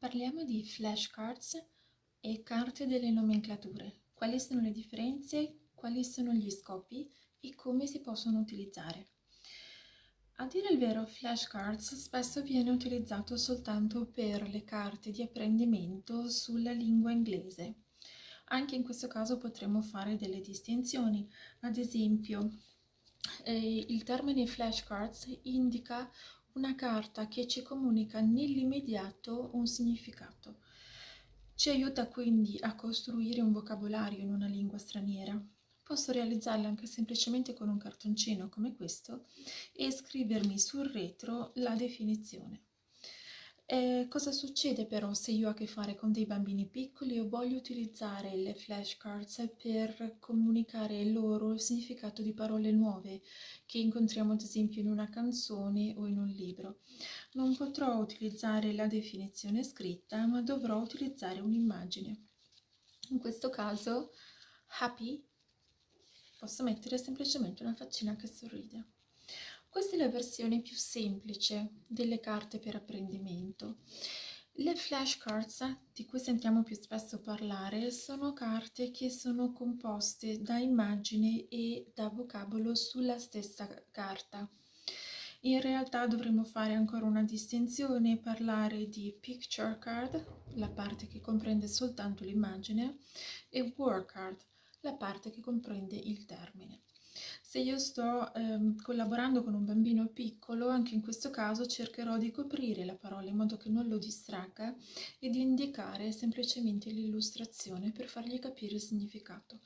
Parliamo di flashcards e carte delle nomenclature. Quali sono le differenze, quali sono gli scopi e come si possono utilizzare. A dire il vero, flashcards spesso viene utilizzato soltanto per le carte di apprendimento sulla lingua inglese. Anche in questo caso potremmo fare delle distinzioni. Ad esempio, eh, il termine flashcards indica una carta che ci comunica nell'immediato un significato. Ci aiuta quindi a costruire un vocabolario in una lingua straniera. Posso realizzarla anche semplicemente con un cartoncino come questo e scrivermi sul retro la definizione. Eh, cosa succede però se io ho a che fare con dei bambini piccoli e voglio utilizzare le flashcards per comunicare loro il significato di parole nuove che incontriamo ad esempio in una canzone o in un libro? Non potrò utilizzare la definizione scritta ma dovrò utilizzare un'immagine. In questo caso happy posso mettere semplicemente una faccina che sorride. Questa è la versione più semplice delle carte per apprendimento. Le flashcards, di cui sentiamo più spesso parlare, sono carte che sono composte da immagini e da vocabolo sulla stessa carta. In realtà dovremmo fare ancora una distinzione e parlare di picture card, la parte che comprende soltanto l'immagine, e word card, la parte che comprende il termine. Se io sto ehm, collaborando con un bambino piccolo, anche in questo caso cercherò di coprire la parola in modo che non lo distragga e di indicare semplicemente l'illustrazione per fargli capire il significato.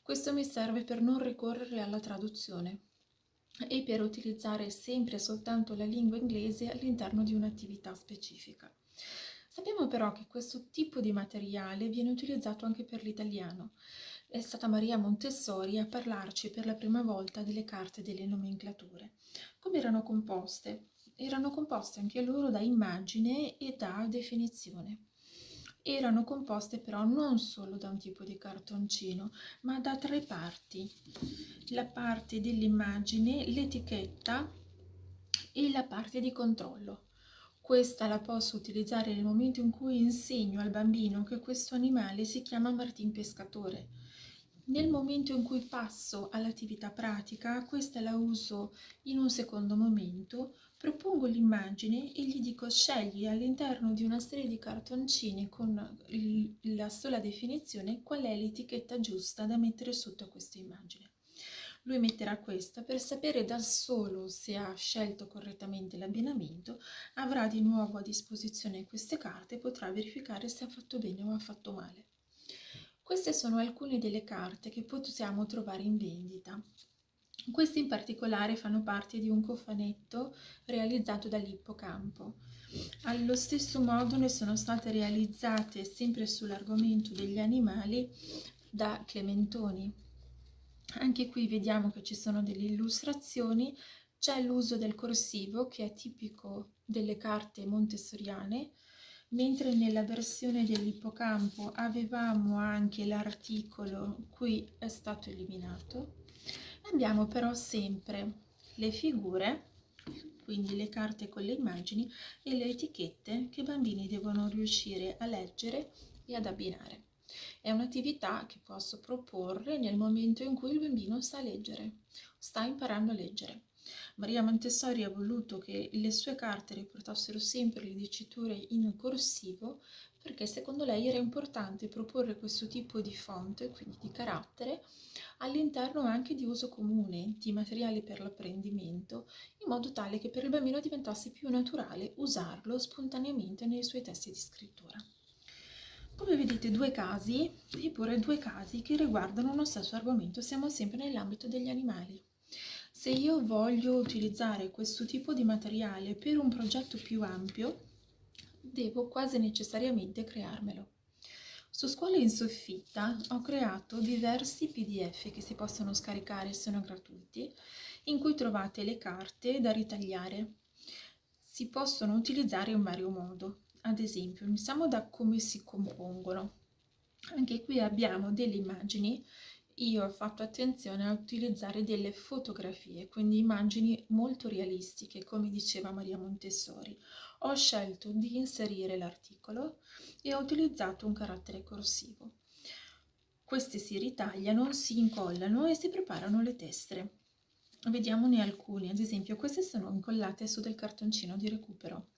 Questo mi serve per non ricorrere alla traduzione e per utilizzare sempre e soltanto la lingua inglese all'interno di un'attività specifica. Sappiamo però che questo tipo di materiale viene utilizzato anche per l'italiano è stata Maria Montessori a parlarci per la prima volta delle carte delle nomenclature. Come erano composte? Erano composte anche loro da immagine e da definizione. Erano composte però non solo da un tipo di cartoncino, ma da tre parti. La parte dell'immagine, l'etichetta e la parte di controllo. Questa la posso utilizzare nel momento in cui insegno al bambino che questo animale si chiama Martin Pescatore nel momento in cui passo all'attività pratica, questa la uso in un secondo momento, propongo l'immagine e gli dico scegli all'interno di una serie di cartoncini con la sola definizione qual è l'etichetta giusta da mettere sotto a questa immagine. Lui metterà questa per sapere da solo se ha scelto correttamente l'abbinamento, avrà di nuovo a disposizione queste carte e potrà verificare se ha fatto bene o ha fatto male. Queste sono alcune delle carte che possiamo trovare in vendita. Queste in particolare fanno parte di un cofanetto realizzato dall'Ippocampo. Allo stesso modo ne sono state realizzate, sempre sull'argomento degli animali, da Clementoni. Anche qui vediamo che ci sono delle illustrazioni, c'è l'uso del corsivo che è tipico delle carte montessoriane, mentre nella versione dell'ippocampo avevamo anche l'articolo qui è stato eliminato abbiamo però sempre le figure quindi le carte con le immagini e le etichette che i bambini devono riuscire a leggere e ad abbinare. È un'attività che posso proporre nel momento in cui il bambino sa leggere sta imparando a leggere Maria Montessori ha voluto che le sue carte riportassero sempre le diciture in corsivo perché secondo lei era importante proporre questo tipo di font, quindi di carattere, all'interno anche di uso comune, di materiali per l'apprendimento, in modo tale che per il bambino diventasse più naturale usarlo spontaneamente nei suoi testi di scrittura. Come vedete due casi, eppure due casi che riguardano uno stesso argomento, siamo sempre nell'ambito degli animali. Se io voglio utilizzare questo tipo di materiale per un progetto più ampio, devo quasi necessariamente crearmelo. Su Scuola in Soffitta ho creato diversi pdf che si possono scaricare sono gratuiti, in cui trovate le carte da ritagliare. Si possono utilizzare in vario modo, ad esempio iniziamo da come si compongono. Anche qui abbiamo delle immagini io ho fatto attenzione a utilizzare delle fotografie, quindi immagini molto realistiche, come diceva Maria Montessori. ho scelto di inserire l'articolo e ho utilizzato un carattere corsivo. Queste si ritagliano, si incollano e si preparano le tessere. Vediamone alcune, ad esempio queste sono incollate su del cartoncino di recupero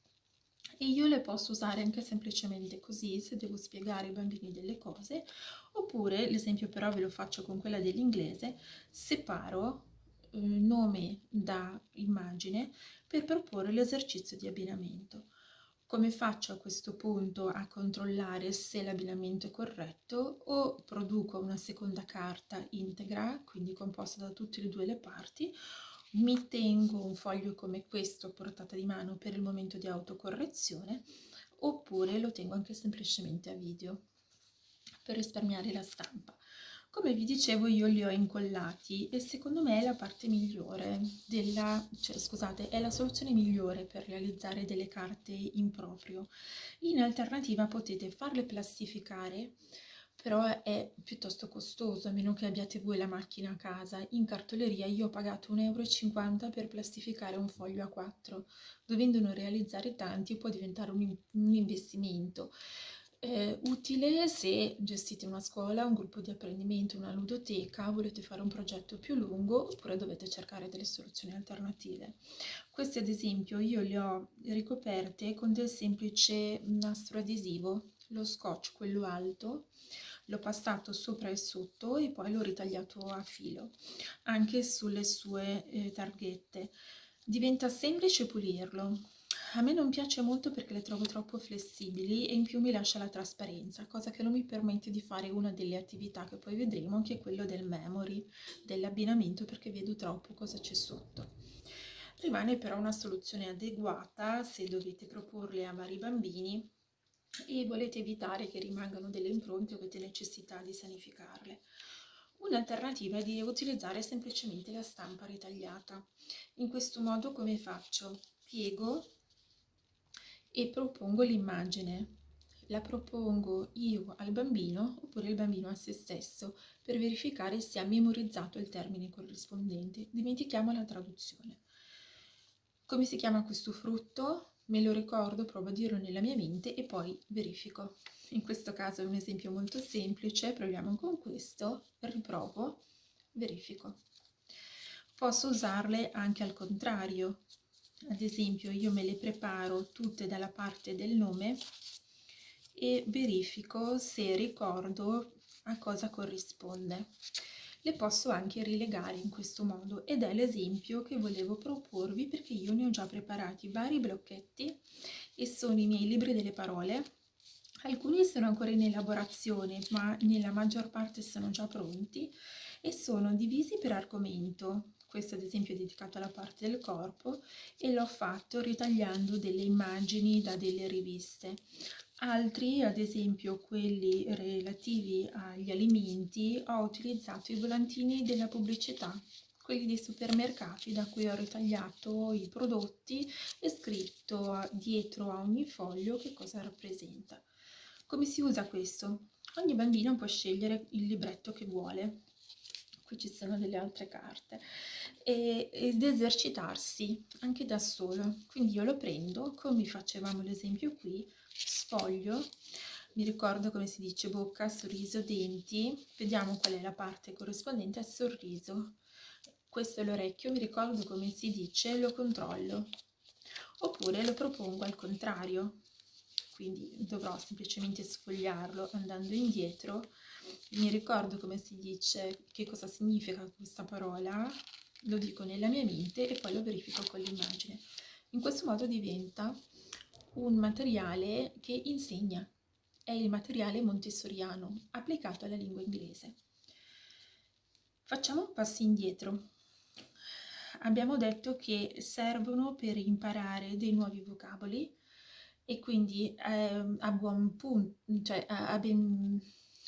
e io le posso usare anche semplicemente così se devo spiegare ai bambini delle cose oppure l'esempio però ve lo faccio con quella dell'inglese separo eh, nome da immagine per proporre l'esercizio di abbinamento. Come faccio a questo punto a controllare se l'abbinamento è corretto o produco una seconda carta integra quindi composta da tutte e due le parti mi tengo un foglio come questo a portata di mano per il momento di autocorrezione oppure lo tengo anche semplicemente a video per risparmiare la stampa. Come vi dicevo io li ho incollati e secondo me è la parte migliore della, cioè scusate, è la soluzione migliore per realizzare delle carte in proprio. In alternativa potete farle plastificare però è piuttosto costoso, a meno che abbiate voi la macchina a casa. In cartoleria io ho pagato 1,50 euro per plastificare un foglio a 4, dovendone realizzare tanti può diventare un, un investimento. Eh, utile se gestite una scuola, un gruppo di apprendimento, una ludoteca, volete fare un progetto più lungo oppure dovete cercare delle soluzioni alternative. Queste ad esempio io le ho ricoperte con del semplice nastro adesivo, lo scotch quello alto, l'ho passato sopra e sotto e poi l'ho ritagliato a filo anche sulle sue eh, targhette diventa semplice pulirlo a me non piace molto perché le trovo troppo flessibili e in più mi lascia la trasparenza, cosa che non mi permette di fare una delle attività che poi vedremo, che è quello del memory, dell'abbinamento, perché vedo troppo cosa c'è sotto. Rimane però una soluzione adeguata se dovete proporle a vari bambini e volete evitare che rimangano delle impronte o avete necessità di sanificarle. Un'alternativa è di utilizzare semplicemente la stampa ritagliata. In questo modo come faccio? Piego e propongo l'immagine. La propongo io al bambino oppure il bambino a se stesso per verificare se ha memorizzato il termine corrispondente. Dimentichiamo la traduzione. Come si chiama questo frutto? Me lo ricordo, provo a dirlo nella mia mente e poi verifico. In questo caso è un esempio molto semplice, proviamo con questo, riprovo, verifico. Posso usarle anche al contrario, ad esempio io me le preparo tutte dalla parte del nome e verifico se ricordo a cosa corrisponde le posso anche rilegare in questo modo ed è l'esempio che volevo proporvi perché io ne ho già preparati vari blocchetti e sono i miei libri delle parole. Alcuni sono ancora in elaborazione ma nella maggior parte sono già pronti e sono divisi per argomento. Questo ad esempio è dedicato alla parte del corpo e l'ho fatto ritagliando delle immagini da delle riviste Altri, ad esempio quelli relativi agli alimenti, ho utilizzato i volantini della pubblicità, quelli dei supermercati da cui ho ritagliato i prodotti e scritto dietro a ogni foglio che cosa rappresenta. Come si usa questo? Ogni bambino può scegliere il libretto che vuole, qui ci sono delle altre carte, e, ed esercitarsi anche da solo. Quindi io lo prendo, come facevamo l'esempio qui, sfoglio, mi ricordo come si dice bocca, sorriso, denti, vediamo qual è la parte corrispondente al sorriso. Questo è l'orecchio, mi ricordo come si dice, lo controllo. Oppure lo propongo al contrario, quindi dovrò semplicemente sfogliarlo andando indietro. Mi ricordo come si dice, che cosa significa questa parola, lo dico nella mia mente e poi lo verifico con l'immagine. In questo modo diventa un materiale che insegna, è il materiale montessoriano applicato alla lingua inglese. Facciamo un passo indietro. Abbiamo detto che servono per imparare dei nuovi vocaboli e quindi eh, a buon punto, cioè a, ben,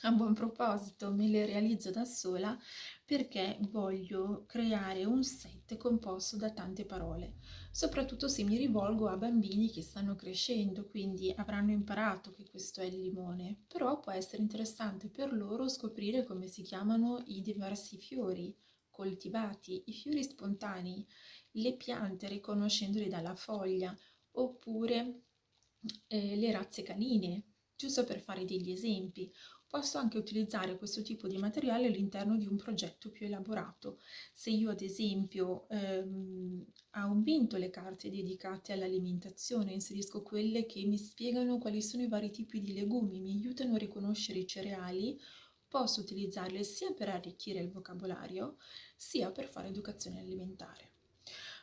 a buon proposito me le realizzo da sola perché voglio creare un set composto da tante parole soprattutto se mi rivolgo a bambini che stanno crescendo, quindi avranno imparato che questo è il limone, però può essere interessante per loro scoprire come si chiamano i diversi fiori coltivati, i fiori spontanei, le piante riconoscendoli dalla foglia, oppure eh, le razze canine, giusto per fare degli esempi. Posso anche utilizzare questo tipo di materiale all'interno di un progetto più elaborato. Se io ad esempio ehm, aumento le carte dedicate all'alimentazione, inserisco quelle che mi spiegano quali sono i vari tipi di legumi, mi aiutano a riconoscere i cereali, posso utilizzarle sia per arricchire il vocabolario, sia per fare educazione alimentare.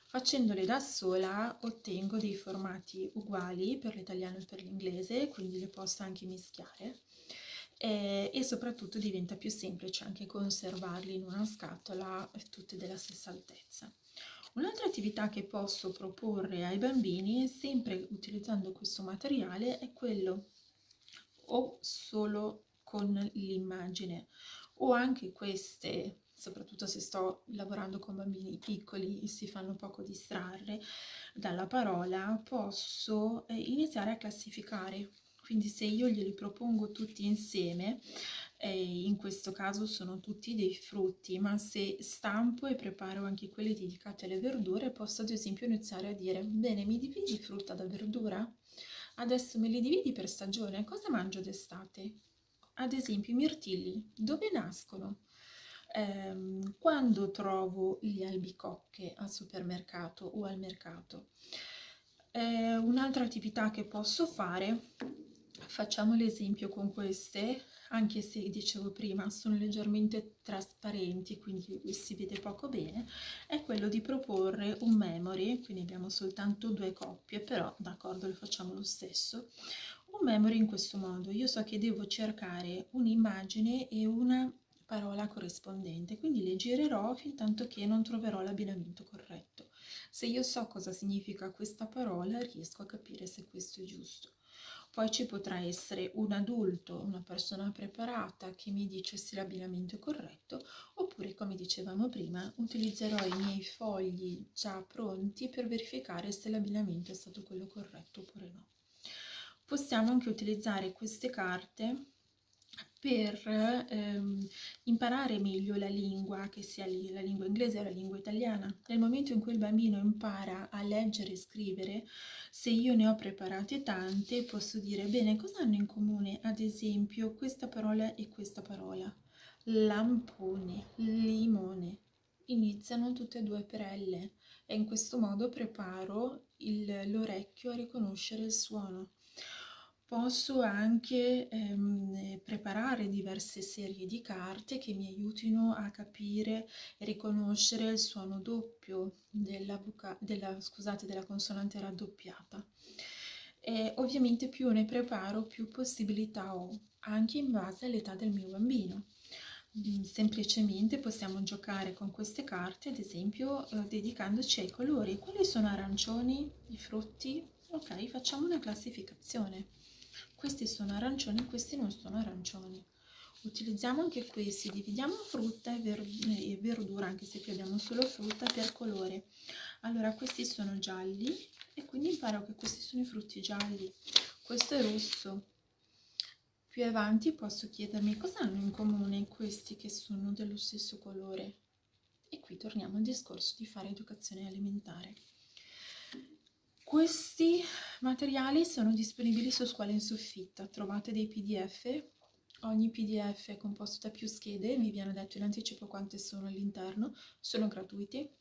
Facendole da sola ottengo dei formati uguali per l'italiano e per l'inglese, quindi le posso anche mischiare e, e soprattutto diventa più semplice anche conservarli in una scatola tutte della stessa altezza. Un'altra attività che posso proporre ai bambini, sempre utilizzando questo materiale, è quello o solo con l'immagine o anche queste, soprattutto se sto lavorando con bambini piccoli e si fanno poco distrarre dalla parola, posso eh, iniziare a classificare quindi se io glieli propongo tutti insieme, eh, in questo caso sono tutti dei frutti, ma se stampo e preparo anche quelli dedicati alle verdure, posso ad esempio iniziare a dire, bene, mi dividi frutta da verdura? Adesso me li dividi per stagione, cosa mangio d'estate? Ad esempio i mirtilli, dove nascono? Eh, quando trovo gli albicocche al supermercato o al mercato? Eh, un'altra attività che posso fare Facciamo l'esempio con queste, anche se dicevo prima sono leggermente trasparenti, quindi si vede poco bene, è quello di proporre un memory, quindi abbiamo soltanto due coppie, però d'accordo lo facciamo lo stesso, un memory in questo modo. Io so che devo cercare un'immagine e una parola corrispondente, quindi le girerò fin tanto che non troverò l'abbinamento corretto. Se io so cosa significa questa parola, riesco a capire se questo è giusto. Poi ci potrà essere un adulto, una persona preparata che mi dice se l'abbinamento è corretto, oppure come dicevamo prima, utilizzerò i miei fogli già pronti per verificare se l'abbinamento è stato quello corretto oppure no. Possiamo anche utilizzare queste carte per ehm, imparare meglio la lingua, che sia la lingua inglese o la lingua italiana. Nel momento in cui il bambino impara a leggere e scrivere, se io ne ho preparate tante, posso dire, bene, cosa hanno in comune, ad esempio, questa parola e questa parola? Lampone, limone. Iniziano tutte e due per L e in questo modo preparo l'orecchio a riconoscere il suono. Posso anche ehm, preparare diverse serie di carte che mi aiutino a capire e riconoscere il suono doppio della, della, scusate, della consonante raddoppiata. E ovviamente più ne preparo, più possibilità ho, anche in base all'età del mio bambino. Mm, semplicemente possiamo giocare con queste carte, ad esempio eh, dedicandoci ai colori. Quali sono arancioni, i frutti? Ok, facciamo una classificazione questi sono arancioni questi non sono arancioni. Utilizziamo anche questi dividiamo frutta e, ver e verdura anche se qui abbiamo solo frutta per colore. Allora questi sono gialli e quindi imparo che questi sono i frutti gialli. Questo è rosso. Più avanti posso chiedermi cosa hanno in comune questi che sono dello stesso colore? E qui torniamo al discorso di fare educazione alimentare questi materiali sono disponibili su Scuola in Soffitta, trovate dei pdf, ogni pdf è composto da più schede, vi viene detto in anticipo quante sono all'interno, sono gratuiti.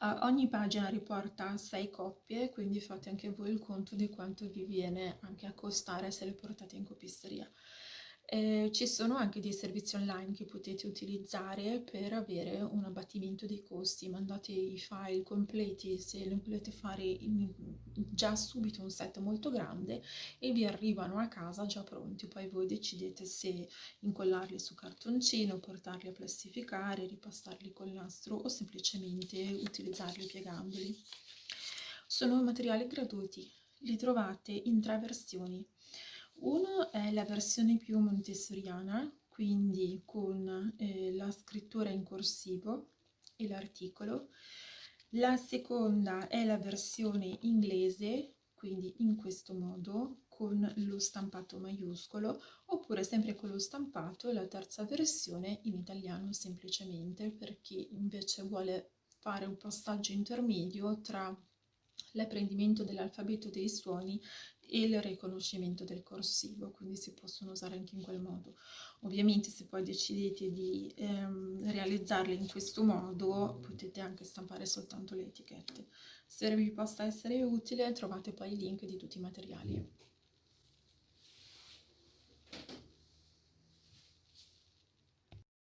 Uh, ogni pagina riporta 6 coppie, quindi fate anche voi il conto di quanto vi viene anche a costare se le portate in copisteria. Eh, ci sono anche dei servizi online che potete utilizzare per avere un abbattimento dei costi, mandate i file completi se ne volete fare in, già subito un set molto grande e vi arrivano a casa già pronti, poi voi decidete se incollarli su cartoncino, portarli a plastificare, ripastarli col nastro o semplicemente utilizzarli piegandoli. Sono materiali gratuiti, li trovate in tre versioni uno è la versione più montessoriana, quindi con eh, la scrittura in corsivo e l'articolo. La seconda è la versione inglese, quindi in questo modo, con lo stampato maiuscolo, oppure sempre con lo stampato, la terza versione in italiano semplicemente, per chi invece vuole fare un passaggio intermedio tra l'apprendimento dell'alfabeto dei suoni e il riconoscimento del corsivo, quindi si possono usare anche in quel modo. Ovviamente se poi decidete di ehm, realizzarle in questo modo potete anche stampare soltanto le etichette. Se vi possa essere utile trovate poi i link di tutti i materiali.